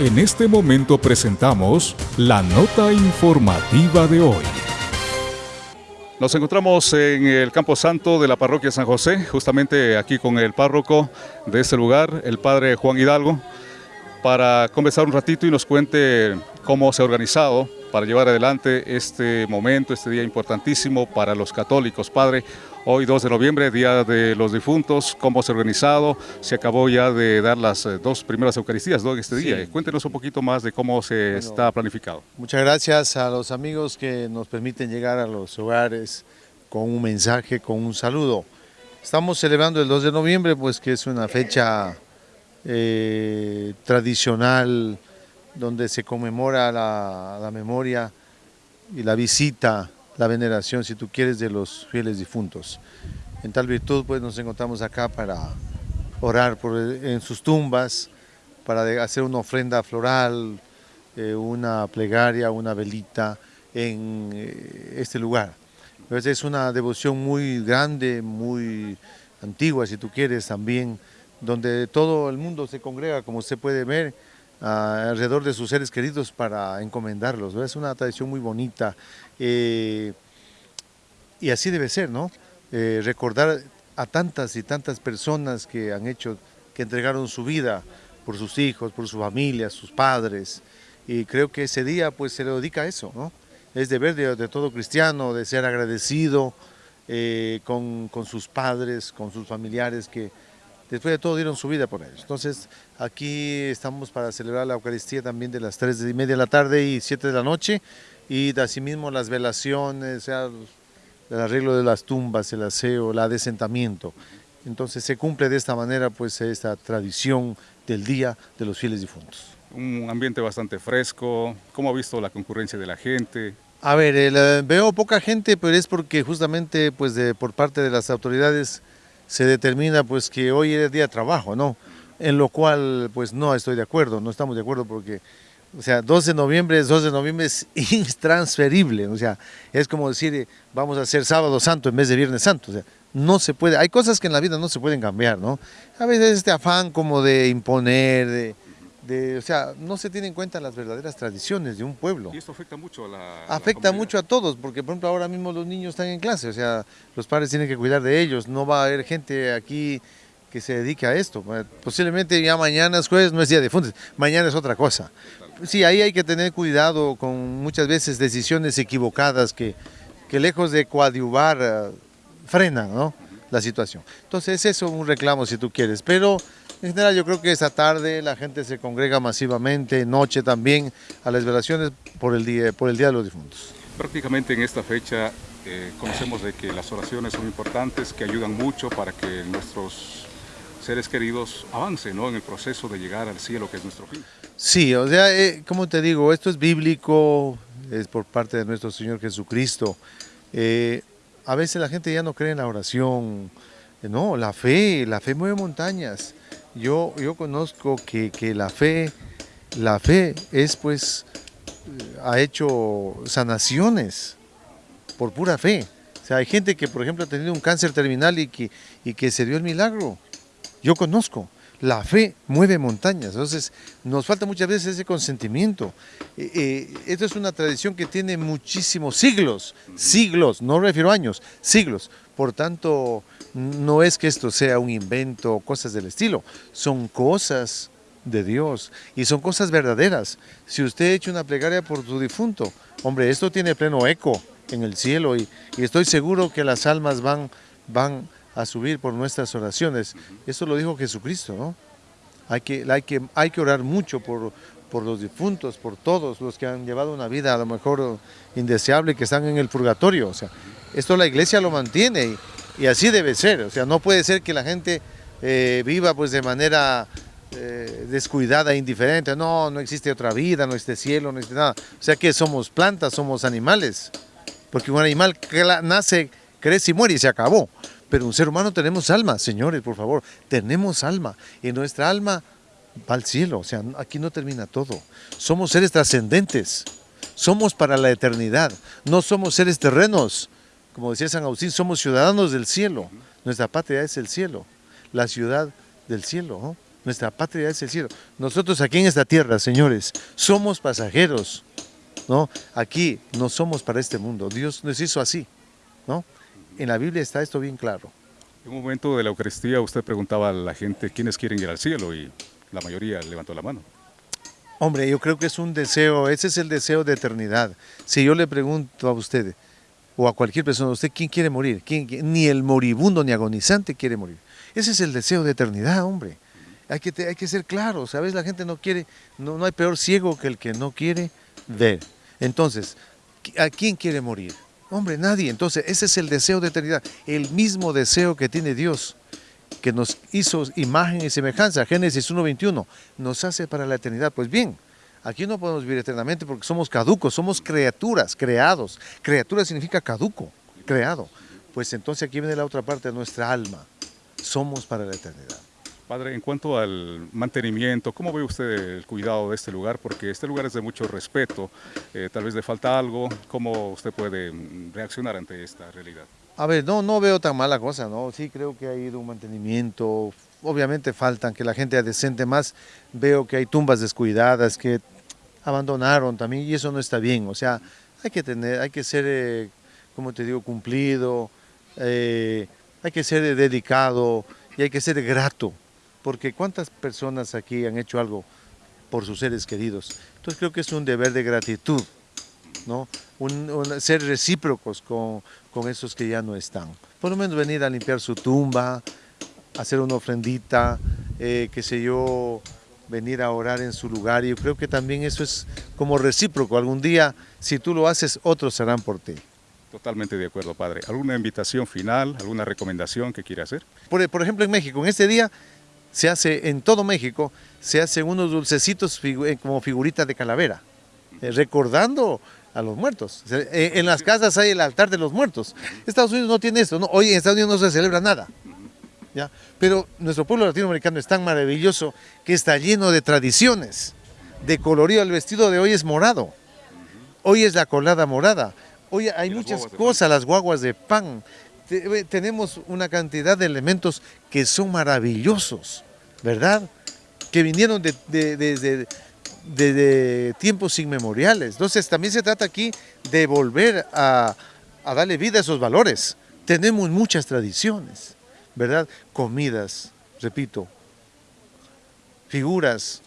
En este momento presentamos la nota informativa de hoy. Nos encontramos en el Campo Santo de la parroquia San José, justamente aquí con el párroco de este lugar, el padre Juan Hidalgo, para conversar un ratito y nos cuente cómo se ha organizado para llevar adelante este momento, este día importantísimo para los católicos. Padre, Hoy 2 de noviembre, Día de los Difuntos, ¿cómo se ha organizado? Se acabó ya de dar las eh, dos primeras Eucaristías ¿no? este día. Cuéntenos un poquito más de cómo se está planificado. Muchas gracias a los amigos que nos permiten llegar a los hogares con un mensaje, con un saludo. Estamos celebrando el 2 de noviembre, pues que es una fecha eh, tradicional donde se conmemora la, memoria y la visita la veneración, si tú quieres, de los fieles difuntos. En tal virtud, pues nos encontramos acá para orar por, en sus tumbas, para hacer una ofrenda floral, eh, una plegaria, una velita en eh, este lugar. Entonces es una devoción muy grande, muy antigua, si tú quieres, también, donde todo el mundo se congrega, como usted puede ver, alrededor de sus seres queridos para encomendarlos. Es una tradición muy bonita eh, y así debe ser, ¿no? Eh, recordar a tantas y tantas personas que han hecho, que entregaron su vida por sus hijos, por su familia, sus padres, y creo que ese día pues se le dedica a eso, ¿no? Es deber de, todo cristiano, de ser agradecido eh, con, con sus padres, con sus familiares que, después de todo dieron su vida por ellos. Entonces aquí estamos para celebrar la Eucaristía también de las 3 y media de la tarde y 7 de la noche y asimismo las velaciones, el arreglo de las tumbas, el aseo, el adesentamiento. Entonces se cumple de esta manera pues esta tradición del Día de los Fieles Difuntos. Un ambiente bastante fresco, ¿cómo ha visto la concurrencia de la gente? A ver, veo poca gente, pero es porque justamente pues de, por parte de las autoridades se determina pues que hoy es día de trabajo, ¿no? En lo cual pues no estoy de acuerdo, no estamos de acuerdo porque, o sea, 12 de noviembre, 12 de noviembre es intransferible, o sea, es como decir, vamos a hacer sábado santo en vez de viernes santo, o sea, no se puede, hay cosas que en la vida no se pueden cambiar, ¿no? A veces este afán como de imponer, de, o sea, no se tienen en cuenta las verdaderas tradiciones de un pueblo. Y esto afecta mucho a la Afecta mucho a todos, porque por ejemplo ahora mismo los niños están en clase, o sea, los padres tienen que cuidar de ellos, no va a haber gente aquí que se dedique a esto. Posiblemente ya mañana es jueves, no es día de fundes, mañana es otra cosa. Sí, ahí hay que tener cuidado con muchas veces decisiones equivocadas que, que lejos de coadyuvar eh, frenan ¿no? la situación. Entonces eso es un reclamo si tú quieres, pero en general yo creo que esta tarde la gente se congrega masivamente, noche también, a las velaciones por el Día, por el día de los Difuntos. Prácticamente en esta fecha eh, conocemos de que las oraciones son importantes, que ayudan mucho para que nuestros seres queridos avancen ¿no? en el proceso de llegar al cielo, que es nuestro fin. Sí, o sea, eh, como te digo, esto es bíblico, es por parte de nuestro Señor Jesucristo. Eh, a veces la gente ya no cree en la oración, no, la fe, la fe mueve montañas. Yo, yo conozco que, la fe, la fe es pues, ha hecho sanaciones por pura fe. O sea, hay gente que, por ejemplo, ha tenido un cáncer terminal y que, y que se dio el milagro. Yo conozco. La fe mueve montañas, entonces nos falta muchas veces ese consentimiento. Eh, eh, esto es una tradición que tiene muchísimos siglos, siglos, no refiero a años, siglos. Por tanto, no es que esto sea un invento cosas del estilo, son cosas de Dios y son cosas verdaderas. Si usted ha hecho una plegaria por su difunto, hombre, esto tiene pleno eco en el cielo y, estoy seguro que las almas van, van a subir por nuestras oraciones. Eso lo dijo Jesucristo, ¿no? Hay que, hay que, hay que orar mucho por, por los difuntos, por todos los que han llevado una vida a lo mejor indeseable, que están en el purgatorio. O sea, esto la iglesia lo mantiene y, así debe ser. O sea, no puede ser que la gente eh, viva pues de manera eh, descuidada, indiferente. No, no existe otra vida, no existe cielo, no existe nada. O sea que somos plantas, somos animales. Porque un animal nace, crece y muere y se acabó. Pero un ser humano tenemos alma, señores, por favor, tenemos alma. Y nuestra alma va al cielo, o sea, aquí no termina todo. Somos seres trascendentes, somos para la eternidad, no somos seres terrenos. Como decía San Agustín, somos ciudadanos del cielo. Nuestra patria es el cielo, la ciudad del cielo. Nuestra patria es el cielo. Nosotros aquí en esta tierra, señores, somos pasajeros. ¿no? Aquí no somos para este mundo. Dios nos hizo así. ¿no? En la Biblia está esto bien claro. En un momento de la Eucaristía usted preguntaba a la gente quiénes quieren ir al cielo y la mayoría levantó la mano. Hombre, yo creo que es un deseo, ese es el deseo de eternidad. Si yo le pregunto a usted o a cualquier persona, ¿usted quién quiere morir? Ni el moribundo ni agonizante quiere morir. Ese es el deseo de eternidad, hombre. Hay que, hay que ser claro, ¿sabes? La gente no quiere, no, no hay peor ciego que el que no quiere ver. Entonces, ¿a quién quiere morir? Hombre, nadie. Entonces, ese es el deseo de eternidad, el mismo deseo que tiene Dios, que nos hizo imagen y semejanza, Génesis 1.21, nos hace para la eternidad. Pues bien, aquí no podemos vivir eternamente porque somos caducos, somos criaturas, creados. Criatura significa caduco, creado. Pues entonces aquí viene la otra parte de nuestra alma. Somos para la eternidad. Padre, en cuanto al mantenimiento, ¿cómo ve usted el cuidado de este lugar? Porque este lugar es de mucho respeto, eh, tal vez le falta algo, ¿cómo usted puede mm, reaccionar ante esta realidad? A ver, no, no veo tan mala cosa, ¿no? Sí creo que ha ido un mantenimiento, obviamente faltan que la gente adecente más, veo que hay tumbas descuidadas que abandonaron también y eso no está bien, o sea, hay que tener, hay que ser, eh, como te digo, cumplido, eh, hay que ser dedicado y hay que ser grato porque cuántas personas aquí han hecho algo por sus seres queridos. Entonces creo que es un deber de gratitud, ¿no? ser recíprocos con, esos que ya no están. Por lo menos venir a limpiar su tumba, hacer una ofrendita, eh, qué sé yo, venir a orar en su lugar. Y yo creo que también eso es como recíproco. Algún día, si tú lo haces, otros serán por ti. Totalmente de acuerdo, padre. ¿Alguna invitación final, alguna recomendación que quiera hacer? Por, por ejemplo, en México, en este día se hace en todo México, se hacen unos dulcecitos eh, como figuritas de calavera, eh, recordando a los muertos. En las casas hay el altar de los muertos. Estados Unidos no tiene esto, hoy en Estados Unidos no se celebra nada. ¿Ya? Pero nuestro pueblo latinoamericano es tan maravilloso que está lleno de tradiciones, de colorido. El vestido de hoy es morado, hoy es la colada morada, hoy hay muchas cosas, las guaguas de pan, tenemos una cantidad de elementos que son maravillosos, ¿verdad? Que vinieron desde de, tiempos inmemoriales. Entonces también se trata aquí de volver a, a darle vida a esos valores. Tenemos muchas tradiciones, ¿verdad? Comidas, repito, figuras,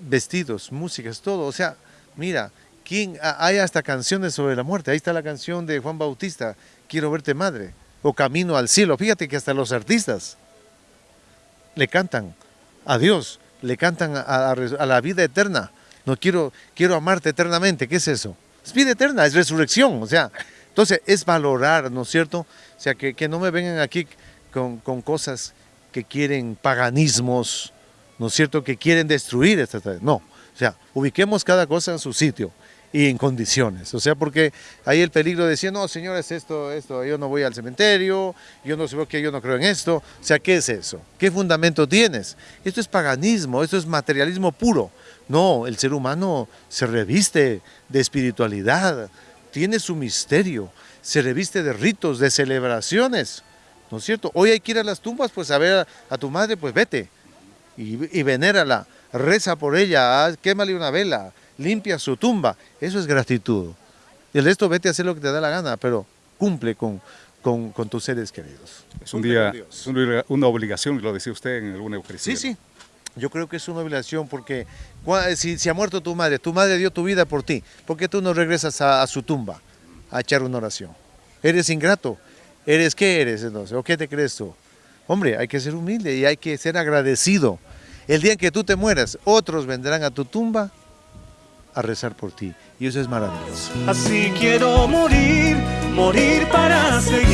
vestidos, músicas, todo. O sea, mira, ¿quién, hay hasta canciones sobre la muerte. Ahí está la canción de Juan Bautista, quiero verte madre, o camino al cielo. Fíjate que hasta los artistas le cantan a Dios, le cantan a, la vida eterna. No quiero, quiero amarte eternamente. ¿Qué es eso? Es vida eterna, es resurrección. O sea, entonces es valorar, ¿no es cierto? O sea, que, no me vengan aquí con, cosas que quieren paganismos, ¿no es cierto? Que quieren destruir esta. No, o sea, ubiquemos cada cosa en su sitio y en condiciones. O sea, porque hay el peligro de decir, no, señores, esto, esto, yo no voy al cementerio, yo no sé que yo no creo en esto. O sea, ¿qué es eso? ¿Qué fundamento tienes? Esto es paganismo, esto es materialismo puro. No, el ser humano se reviste de espiritualidad, tiene su misterio, se reviste de ritos, de celebraciones. ¿No es cierto? Hoy hay que ir a las tumbas, pues a ver a, tu madre, pues vete y, y venérala, reza por ella, quémale una vela, limpia su tumba. Eso es gratitud. Y el resto vete a hacer lo que te da la gana, pero cumple con, con, tus seres queridos. Es un día, es una obligación, lo decía usted en alguna Eucaristía. Sí, sí. Yo creo que es una obligación porque si, si, ha muerto tu madre, tu madre dio tu vida por ti, ¿por qué tú no regresas a, su tumba a echar una oración? Eres ingrato. ¿Eres qué eres entonces? ¿O qué te crees tú? Hombre, hay que ser humilde y hay que ser agradecido. El día en que tú te mueras, otros vendrán a tu tumba a rezar por ti. Y eso es maravilloso. Así quiero morir, morir para seguir.